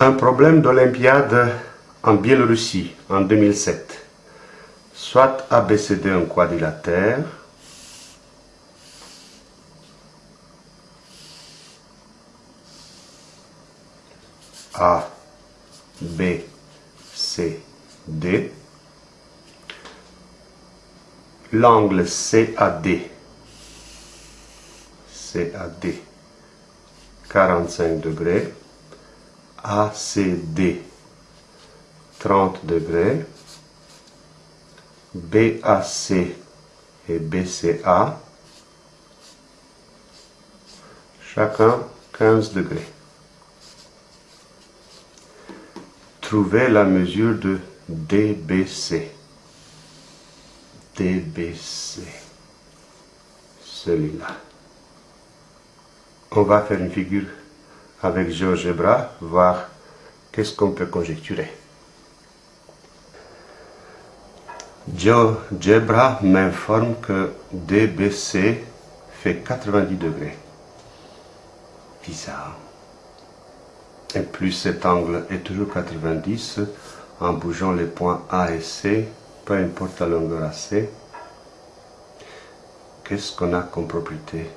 Un problème d'Olympiade en Biélorussie en 2007. Soit ABCD un quadrilatère, A, B, C, D. L'angle CAD, CAD, 45 degrés. ACD, 30 degrés. BAC et BCA, chacun 15 degrés. Trouvez la mesure de DBC. DBC. Celui-là. On va faire une figure avec GeoGebra, voir qu'est-ce qu'on peut conjecturer. GeoGebra m'informe que DBC fait 90 degrés. Bizarre. Et plus cet angle est toujours 90, en bougeant les points A et C, peu importe la longueur AC, qu'est-ce qu'on a comme propriété?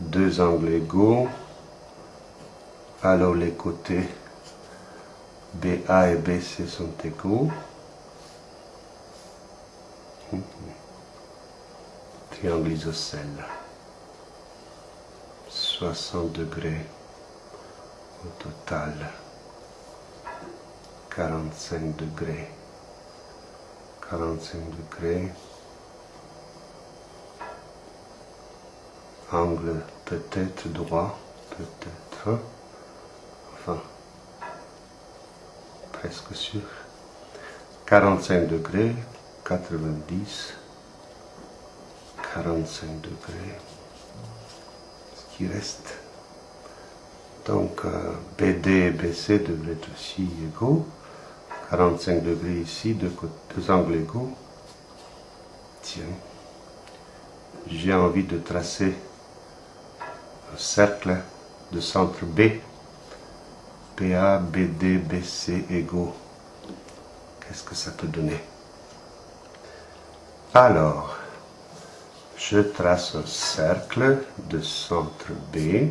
Deux angles égaux, alors les côtés BA et BC sont égaux. Triangle isocèle. 60 degrés au total 45 degrés 45 degrés angle peut-être droit peut-être presque sûr 45 degrés 90 45 degrés ce qui reste donc euh, BD et BC devraient être aussi égaux. 45 degrés ici, deux, deux angles égaux. Tiens, j'ai envie de tracer un cercle de centre B. PA, BD, BC égaux. Qu'est-ce que ça peut donner? Alors, je trace un cercle de centre B.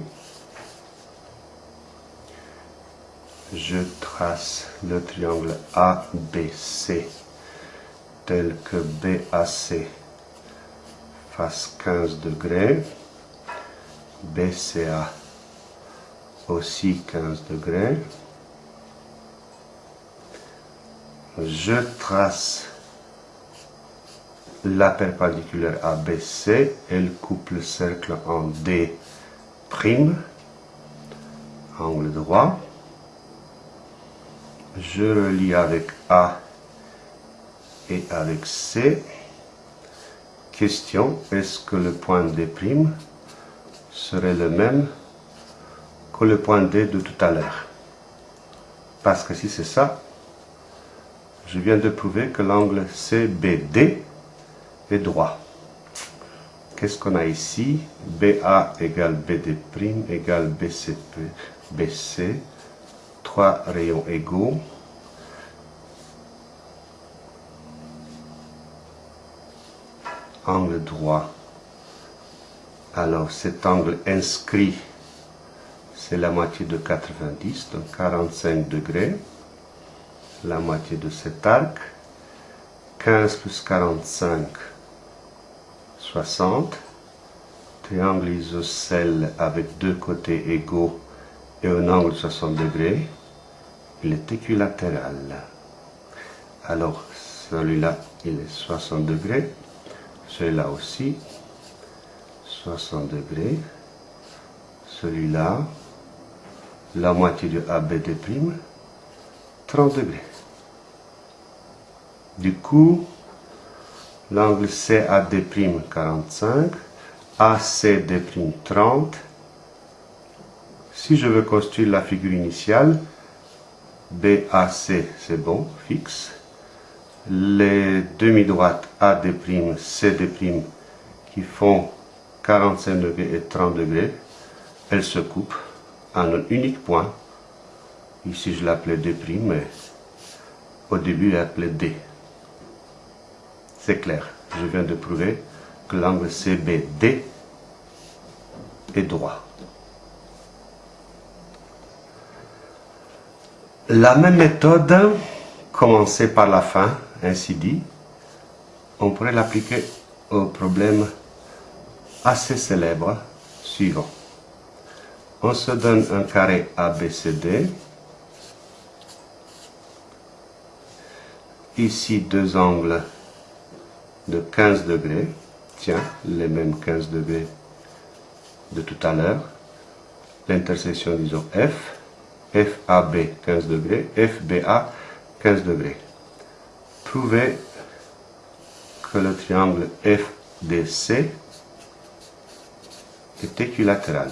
je trace le triangle ABC tel que BAC fasse 15 degrés, BCA aussi 15 degrés. Je trace la perpendiculaire ABC, elle coupe le cercle en D', angle droit je relie avec A et avec C. Question, est-ce que le point D' serait le même le point D de tout à l'heure Parce que si c'est ça, je viens de prouver que l'angle CBD est droit. Qu'est-ce qu'on a ici? BA égale BD' égale BCP, BC trois rayons égaux. Angle droit. Alors cet angle inscrit, c'est la moitié de 90, donc 45 degrés. La moitié de cet arc. 15 plus 45, 60. Triangle isocèle avec deux côtés égaux et un angle de 60 degrés il est équilatéral. Alors, celui-là, il est 60 degrés. Celui-là aussi, 60 degrés. Celui-là, la moitié du ABD', 30 degrés. Du coup, l'angle CAD', 45, ACD', 30. Si je veux construire la figure initiale, BAC, c'est bon, fixe. Les demi-droites AD', CD' qui font 45 degrés et 30 degrés, elles se coupent en un unique point Ici, je l'appelais D', mais au début, il appelé D. C'est clair. Je viens de prouver que l'angle CBD est droit. La même méthode, commencer par la fin, ainsi dit, on pourrait l'appliquer au problème assez célèbre suivant. On se donne un carré ABCD. Ici, deux angles de 15 degrés. Tiens, les mêmes 15 degrés de tout à l'heure. L'intersection, disons, F. FAB 15 degrés, FBA 15 degrés. Prouvez que le triangle FDC est équilatéral.